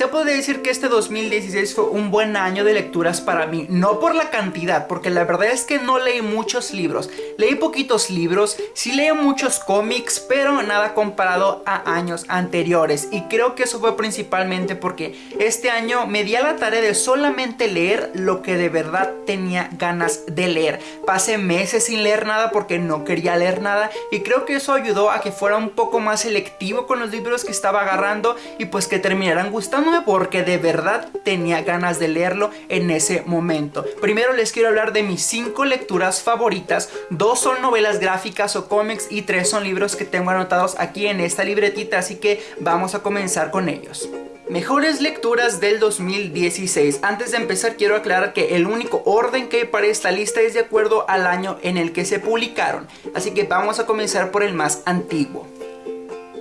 Se puede decir que este 2016 fue un buen año de lecturas para mí, no por la cantidad, porque la verdad es que no leí muchos libros, leí poquitos libros, sí leí muchos cómics, pero nada comparado a años anteriores. Y creo que eso fue principalmente porque este año me di a la tarea de solamente leer lo que de verdad tenía ganas de leer. Pasé meses sin leer nada porque no quería leer nada y creo que eso ayudó a que fuera un poco más selectivo con los libros que estaba agarrando y pues que terminaran porque de verdad tenía ganas de leerlo en ese momento. Primero les quiero hablar de mis 5 lecturas favoritas, dos son novelas gráficas o cómics y tres son libros que tengo anotados aquí en esta libretita, así que vamos a comenzar con ellos. Mejores lecturas del 2016. Antes de empezar quiero aclarar que el único orden que hay para esta lista es de acuerdo al año en el que se publicaron. Así que vamos a comenzar por el más antiguo.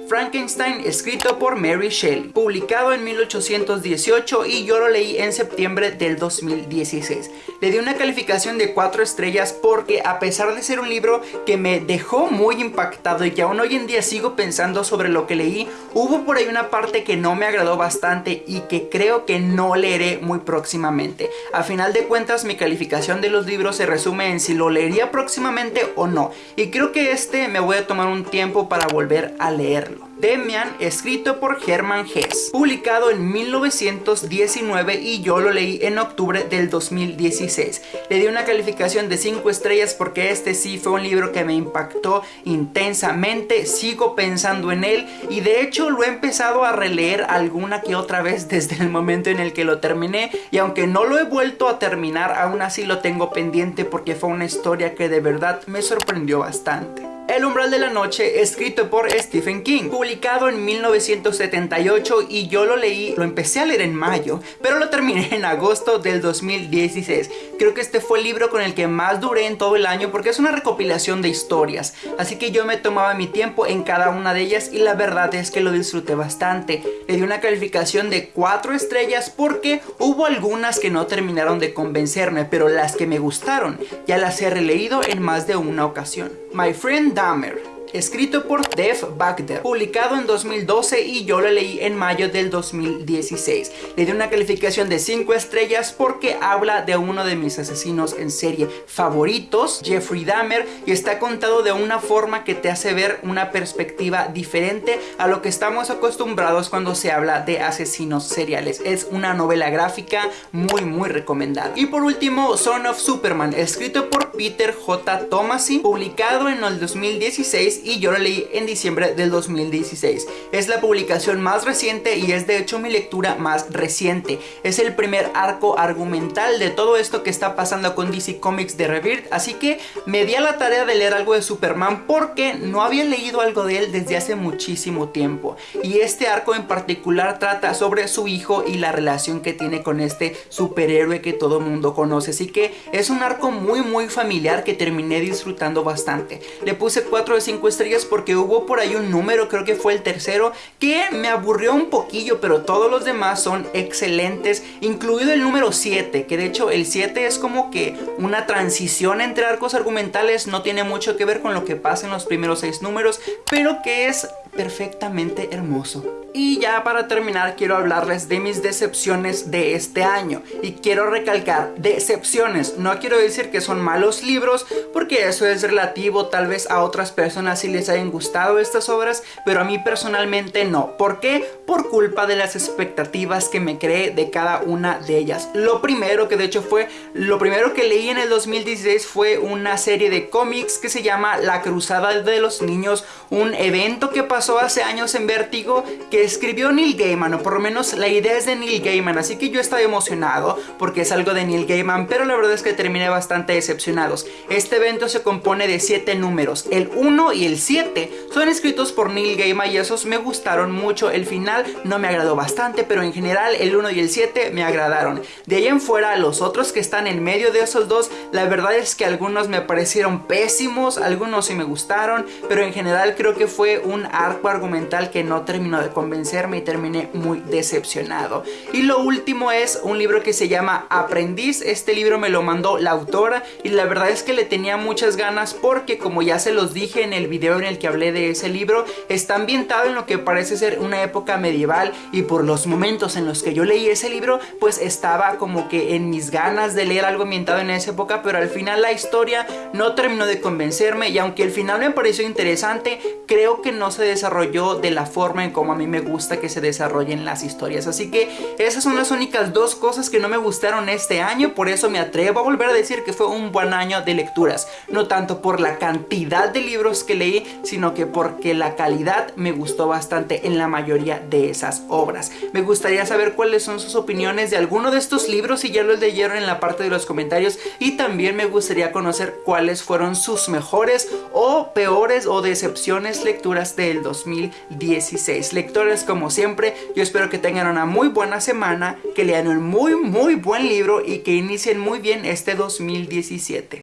Frankenstein escrito por Mary Shelley, publicado en 1818 y yo lo leí en septiembre del 2016. Le di una calificación de 4 estrellas porque a pesar de ser un libro que me dejó muy impactado y que aún hoy en día sigo pensando sobre lo que leí, hubo por ahí una parte que no me agradó bastante y que creo que no leeré muy próximamente. A final de cuentas mi calificación de los libros se resume en si lo leería próximamente o no y creo que este me voy a tomar un tiempo para volver a leerlo. Demian, escrito por Hermann Hesse, publicado en 1919 y yo lo leí en octubre del 2016. Le di una calificación de 5 estrellas porque este sí fue un libro que me impactó intensamente, sigo pensando en él y de hecho lo he empezado a releer alguna que otra vez desde el momento en el que lo terminé y aunque no lo he vuelto a terminar, aún así lo tengo pendiente porque fue una historia que de verdad me sorprendió bastante. El umbral de la noche, escrito por Stephen King, publicado en 1978 y yo lo leí, lo empecé a leer en mayo, pero lo terminé en agosto del 2016. Creo que este fue el libro con el que más duré en todo el año porque es una recopilación de historias, así que yo me tomaba mi tiempo en cada una de ellas y la verdad es que lo disfruté bastante. Le di una calificación de 4 estrellas porque hubo algunas que no terminaron de convencerme, pero las que me gustaron ya las he releído en más de una ocasión. My Friend Dahmer escrito por Dave Bagder, publicado en 2012 y yo lo leí en mayo del 2016. Le di una calificación de 5 estrellas porque habla de uno de mis asesinos en serie favoritos, Jeffrey Dahmer, y está contado de una forma que te hace ver una perspectiva diferente a lo que estamos acostumbrados cuando se habla de asesinos seriales. Es una novela gráfica muy muy recomendada. Y por último, Son of Superman, escrito por Peter J. Tomasi, publicado en el 2016 y yo lo leí en diciembre del 2016. Es la publicación más reciente y es de hecho mi lectura más reciente. Es el primer arco argumental de todo esto que está pasando con DC Comics de Rebirth, así que me di a la tarea de leer algo de Superman porque no había leído algo de él desde hace muchísimo tiempo. Y este arco en particular trata sobre su hijo y la relación que tiene con este superhéroe que todo mundo conoce. Así que es un arco muy muy familiar que terminé disfrutando bastante. Le puse 4 de 5 estrellas porque hubo por ahí un número, creo que fue el tercero, que me aburrió un poquillo, pero todos los demás son excelentes, incluido el número 7, que de hecho el 7 es como que una transición entre arcos argumentales, no tiene mucho que ver con lo que pasa en los primeros 6 números, pero que es perfectamente hermoso. Y ya para terminar quiero hablarles de mis decepciones de este año y quiero recalcar decepciones, no quiero decir que son malos libros porque eso es relativo tal vez a otras personas si les hayan gustado estas obras pero a mí personalmente no, ¿por qué? Por culpa de las expectativas que me creé de cada una de ellas. Lo primero que de hecho fue, lo primero que leí en el 2016 fue una serie de cómics que se llama La Cruzada de los Niños, un evento que pasó hace años en Vértigo que escribió Neil Gaiman, o por lo menos la idea es de Neil Gaiman, así que yo estaba emocionado porque es algo de Neil Gaiman, pero la verdad es que terminé bastante decepcionados. Este evento se compone de 7 números, el 1 y el 7 son escritos por Neil Gaiman y esos me gustaron mucho, el final no me agradó bastante, pero en general el 1 y el 7 me agradaron. De ahí en fuera, los otros que están en medio de esos dos, la verdad es que algunos me parecieron pésimos, algunos sí me gustaron, pero en general creo que fue un arco arco argumental que no terminó de convencerme y terminé muy decepcionado. Y lo último es un libro que se llama Aprendiz. Este libro me lo mandó la autora y la verdad es que le tenía muchas ganas porque como ya se los dije en el video en el que hablé de ese libro, está ambientado en lo que parece ser una época medieval y por los momentos en los que yo leí ese libro, pues estaba como que en mis ganas de leer algo ambientado en esa época, pero al final la historia no terminó de convencerme y aunque el final me pareció interesante, creo que no se desarrolló de la forma en como a mí me gusta que se desarrollen las historias. Así que esas son las únicas dos cosas que no me gustaron este año, por eso me atrevo a volver a decir que fue un buen año de lecturas. No tanto por la cantidad de libros que leí, sino que porque la calidad me gustó bastante en la mayoría de esas obras. Me gustaría saber cuáles son sus opiniones de alguno de estos libros si ya los leyeron en la parte de los comentarios y también me gustaría conocer cuáles fueron sus mejores o peores o decepciones lecturas del 2016. Lectores como siempre, yo espero que tengan una muy buena semana, que lean un muy muy buen libro y que inicien muy bien este 2017.